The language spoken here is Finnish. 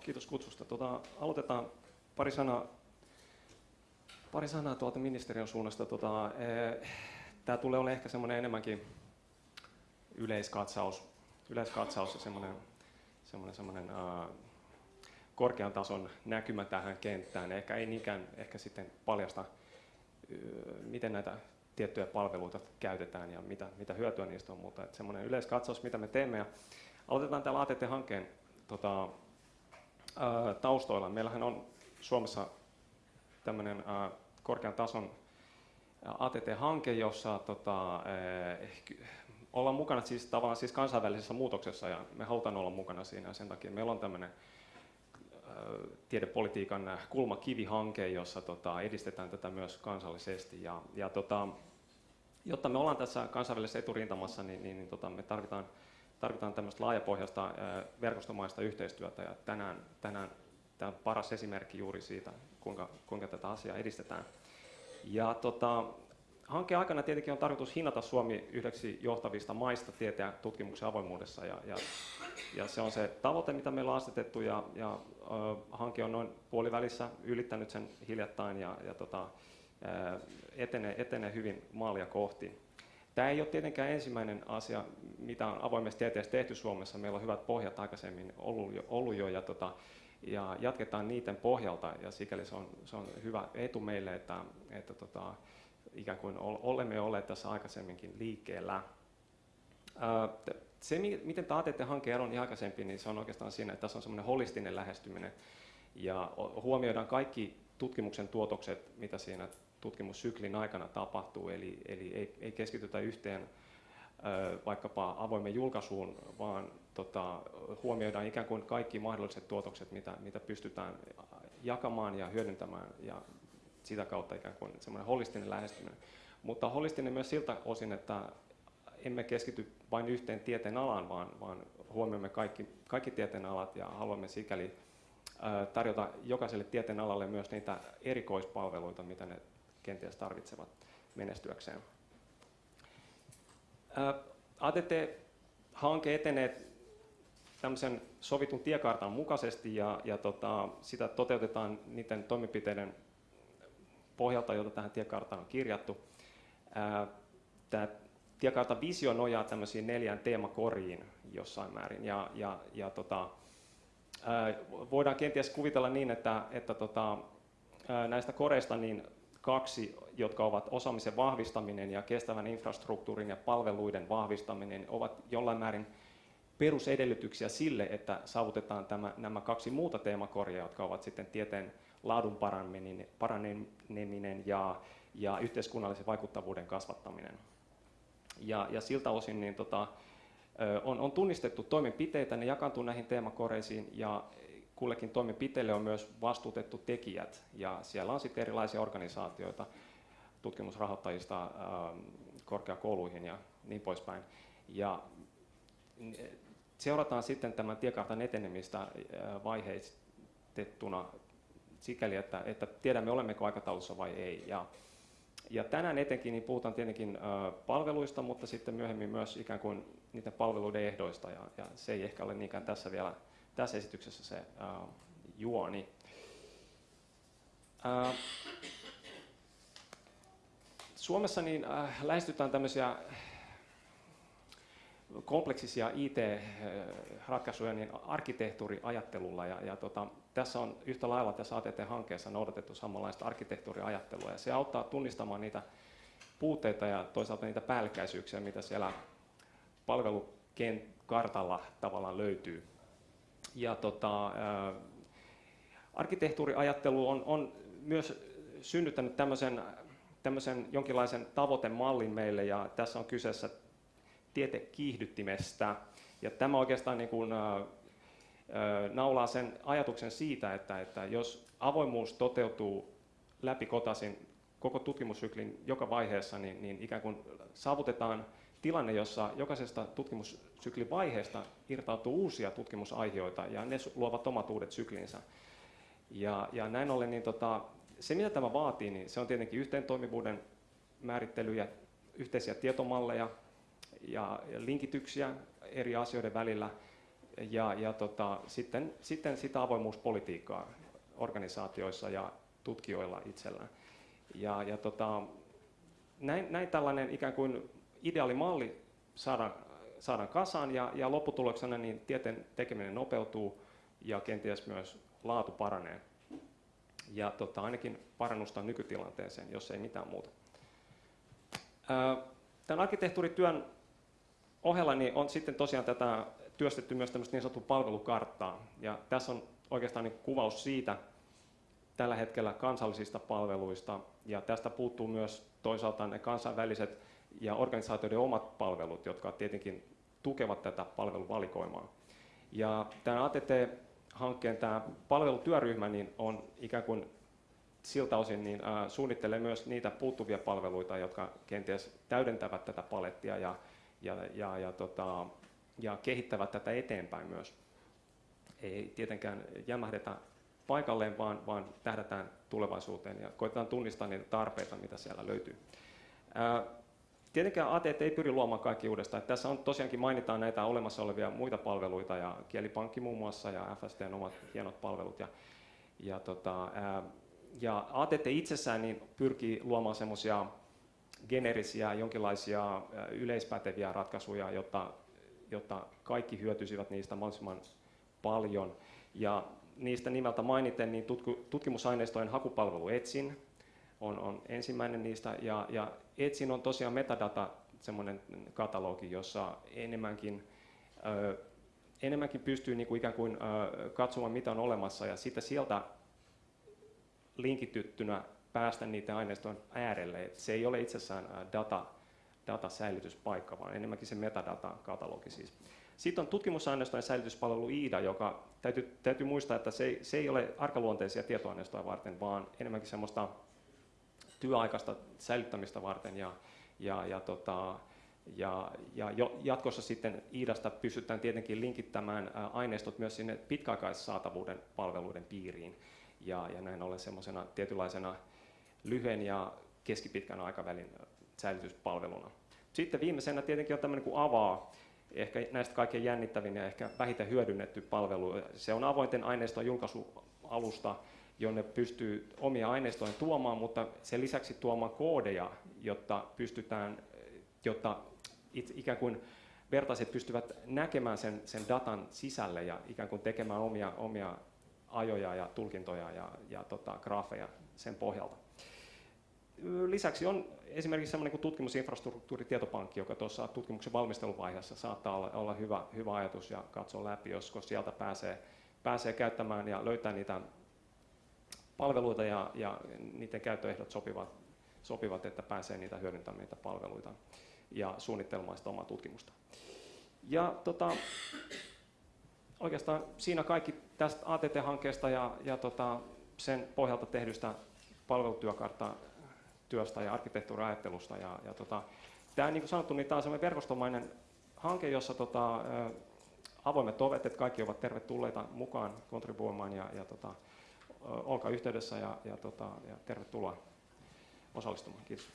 kiitos kutsusta. Tota, aloitetaan pari sanaa, pari sanaa tuolta ministeriön suunnasta. Tota, e, Tämä tulee olemaan ehkä semmoinen enemmänkin yleiskatsaus, yleiskatsaus ja semmoinen, semmoinen, semmoinen uh, korkean tason näkymä tähän kenttään. Ehkä ei niinkään ehkä sitten paljasta, miten näitä tiettyjä palveluita käytetään ja mitä, mitä hyötyä niistä on, mutta semmoinen yleiskatsaus, mitä me teemme. Ja aloitetaan tällä ATT-hankkeen tota, ää, taustoilla. Meillähän on Suomessa tämmöinen ää, korkean tason ATT-hanke, jossa tota, ollaan mukana siis tavallaan siis kansainvälisessä muutoksessa ja me halutaan olla mukana siinä ja sen takia meillä on tämmöinen tiedepolitiikan kulmakivihanke, jossa tota, edistetään tätä myös kansallisesti. Ja, ja tota, jotta me ollaan tässä kansainvälisessä eturintamassa, niin, niin, niin tota, me tarvitaan, tarvitaan tämmöistä laajapohjaista verkostomaista yhteistyötä. Ja tänään, tänään tämä on paras esimerkki juuri siitä, kuinka, kuinka tätä asiaa edistetään. Ja tota, hankkeen aikana tietenkin on tarkoitus hinnata Suomi yhdeksi johtavista maista tieteen ja tutkimuksen avoimuudessa. Ja, ja, ja se on se tavoite, mitä meillä on asetettu, ja, ja ö, hanke on noin puolivälissä ylittänyt sen hiljattain ja, ja tota, etenee, etenee hyvin maalia kohti. Tämä ei ole tietenkään ensimmäinen asia, mitä on avoimessa tieteessä tehty Suomessa. Meillä on hyvät pohjat aikaisemmin ollut jo, ollut jo ja, tota, ja jatketaan niiden pohjalta ja sikäli se on, se on hyvä etu meille, että, että tota, ikään kuin olemme olleet tässä aikaisemminkin liikkeellä. Se, miten tämä ATT-hanke eroni aikaisempi, niin se on oikeastaan siinä, että tässä on semmoinen holistinen lähestyminen ja huomioidaan kaikki tutkimuksen tuotokset, mitä siinä tutkimussyklin aikana tapahtuu, eli, eli ei, ei keskitytä yhteen vaikkapa avoimen julkaisuun, vaan tota, huomioidaan ikään kuin kaikki mahdolliset tuotokset, mitä, mitä pystytään jakamaan ja hyödyntämään ja sitä kautta ikään kuin semmoinen holistinen lähestyminen. Mutta holistinen myös siltä osin, että emme keskity vain yhteen tieteen alaan, vaan, vaan huomioimme kaikki, kaikki tieteen alat ja haluamme sikäli tarjota jokaiselle tieteen alalle myös niitä erikoispalveluita, mitä ne kenties tarvitsevat menestyäkseen. ATT-hanke etenee tämmöisen sovitun tiekartan mukaisesti ja, ja tota, sitä toteutetaan niiden toimenpiteiden pohjalta, joita tähän tiekarttaan on kirjattu. Tämä tiekartan visio nojaa tämmöisiin neljään teemakoriin jossain määrin. Ja, ja, ja tota, voidaan kenties kuvitella niin, että, että tota, näistä koreista niin kaksi, jotka ovat osaamisen vahvistaminen ja kestävän infrastruktuurin ja palveluiden vahvistaminen, ovat jollain määrin perusedellytyksiä sille, että saavutetaan tämä, nämä kaksi muuta teemakoria, jotka ovat sitten tieteen laadun paraneminen ja, ja yhteiskunnallisen vaikuttavuuden kasvattaminen. Ja, ja siltä osin niin tota, on, on tunnistettu toimenpiteitä, ne jakaantuu näihin teemakoreisiin ja kullekin toimenpiteelle on myös vastuutettu tekijät ja siellä on sitten erilaisia organisaatioita tutkimusrahoittajista korkeakouluihin ja niin poispäin. Ja seurataan sitten tämän tiekartan etenemistä vaiheistettuna sikäli, että, että tiedämme olemmeko aikataulussa vai ei. Ja, ja tänään etenkin niin puhutaan tietenkin ö, palveluista, mutta sitten myöhemmin myös ikään kuin niiden palveluiden ehdoista, ja, ja se ei ehkä ole niinkään tässä vielä tässä esityksessä se ö, juoni. Ö, Suomessa niin äh, lähestytään tämmöisiä kompleksisia IT-ratkaisuja niin arkkitehtuuriajattelulla ja, ja tota, tässä on yhtä lailla tässä ATT-hankkeessa noudatettu samanlaista arkkitehtuuriajattelua ja se auttaa tunnistamaan niitä puutteita ja toisaalta niitä päällekkäisyyksiä, mitä siellä palvelukartalla tavallaan löytyy. Ja tota, arkkitehtuuriajattelu on, on myös synnyttänyt tämmöisen, tämmöisen jonkinlaisen tavoitemallin meille ja tässä on kyseessä tietekiihdyttimestä. Ja tämä oikeastaan niin kuin, ää, naulaa sen ajatuksen siitä, että, että jos avoimuus toteutuu läpikotaisin koko tutkimussyklin joka vaiheessa, niin, niin ikään kuin saavutetaan tilanne, jossa jokaisesta tutkimussyklin vaiheesta irtautuu uusia tutkimusaiheita ja ne luovat omat uudet syklinsä. Ja, ja näin ollen niin tota, se, mitä tämä vaatii, niin se on tietenkin yhteentoimivuuden määrittelyjä, yhteisiä tietomalleja ja linkityksiä eri asioiden välillä – ja, ja tota, sitten, sitten sitä avoimuuspolitiikkaa organisaatioissa ja tutkijoilla itsellään. Ja, ja tota, näin, näin tällainen ikään kuin ideaalimalli saadaan, saadaan kasaan ja, ja lopputuloksena niin tieteen tekeminen nopeutuu ja kenties myös laatu paranee. Ja tota, ainakin parannusta nykytilanteeseen, jos ei mitään muuta. Tämän arkkitehtuurityön ohella niin on sitten tosiaan tätä työstetty myös tämmöistä niin sanottua palvelukarttaa. Ja tässä on oikeastaan niin kuvaus siitä tällä hetkellä kansallisista palveluista. Ja tästä puuttuu myös toisaalta ne kansainväliset ja organisaatioiden omat palvelut, jotka tietenkin tukevat tätä palveluvalikoimaa. Ja tämä ATT-hankkeen tämä palvelutyöryhmä niin on ikään kuin siltä osin niin, ää, suunnittelee myös niitä puuttuvia palveluita, jotka kenties täydentävät tätä palettia ja, ja, ja, ja, tota, ja kehittävät tätä eteenpäin myös. Ei tietenkään jämähdetä paikalleen, vaan, vaan tähdätään tulevaisuuteen ja koitetaan tunnistaa niitä tarpeita, mitä siellä löytyy. Ää, Tietenkään ATT ei pyri luomaan kaikki uudestaan. Että tässä on tosiaankin mainitaan näitä olemassa olevia muita palveluita ja kielipankki muun muassa ja FSTn omat hienot palvelut. Ja, ja, tota, ja ATT itsessään niin pyrkii luomaan semmoisia generisiä, jonkinlaisia yleispäteviä ratkaisuja, jotta, jotta kaikki hyötyisivät niistä mahdollisimman paljon. Ja niistä nimeltä mainiten, niin tutkimusaineistojen hakupalvelu Etsin on, on ensimmäinen niistä, ja, ja Etsin on tosiaan metadata semmoinen katalogi, jossa enemmänkin, ö, enemmänkin pystyy niin kuin ikään kuin ö, katsomaan, mitä on olemassa, ja sitten sieltä linkityttynä päästä niiden aineistojen äärelle. Et se ei ole itsessään data, datasäilytyspaikka, vaan enemmänkin se metadata-katalogi siis. Sitten on tutkimusaineistojen säilytyspalvelu IIDA, joka täytyy, täytyy muistaa, että se, se ei ole arkaluonteisia tietoaineistoja varten, vaan enemmänkin semmoista työaikaista säilyttämistä varten ja, ja, ja, tota, ja, ja jo, jatkossa sitten IIDasta pystytään tietenkin linkittämään aineistot myös sinne pitkäaikaissaatavuuden palveluiden piiriin ja, ja näin ollen semmoisena tietynlaisena lyhyen ja keskipitkän aikavälin säilytyspalveluna. Sitten viimeisenä tietenkin on tämmöinen kuin avaa, ehkä näistä kaikkein jännittävin ja ehkä vähiten hyödynnetty palvelu. Se on avointen aineiston julkaisualusta, jonne pystyy omia aineistoja tuomaan, mutta sen lisäksi tuomaan koodeja, jotta pystytään, jotta itse, ikään kuin vertaiset pystyvät näkemään sen, sen datan sisälle ja ikään kuin tekemään omia, omia ajoja ja tulkintoja ja, ja tota, graafeja sen pohjalta. Lisäksi on esimerkiksi sellainen kuin tutkimusinfrastruktuuritietopankki, joka tuossa tutkimuksen valmisteluvaiheessa saattaa olla, olla hyvä, hyvä ajatus ja katsoa läpi, josko sieltä pääsee, pääsee käyttämään ja löytää niitä palveluita ja, ja niiden käyttöehdot sopivat, sopivat, että pääsee niitä hyödyntämään niitä palveluita ja suunnittelemaan sitä omaa tutkimusta. Ja tota, oikeastaan siinä kaikki tästä ATT-hankkeesta ja, ja tota, sen pohjalta tehdystä palvelutyökartta työstä ja arkkitehtuuriajattelusta. Ja, ja tota, tämä, niin kuin sanottu, niin tämä on sellainen verkostomainen hanke, jossa tota, avoimet ovet, että kaikki ovat tervetulleita mukaan kontribuoimaan ja, ja tota, olkaa yhteydessä ja, ja, tota, ja tervetuloa osallistumaan. Kiitos.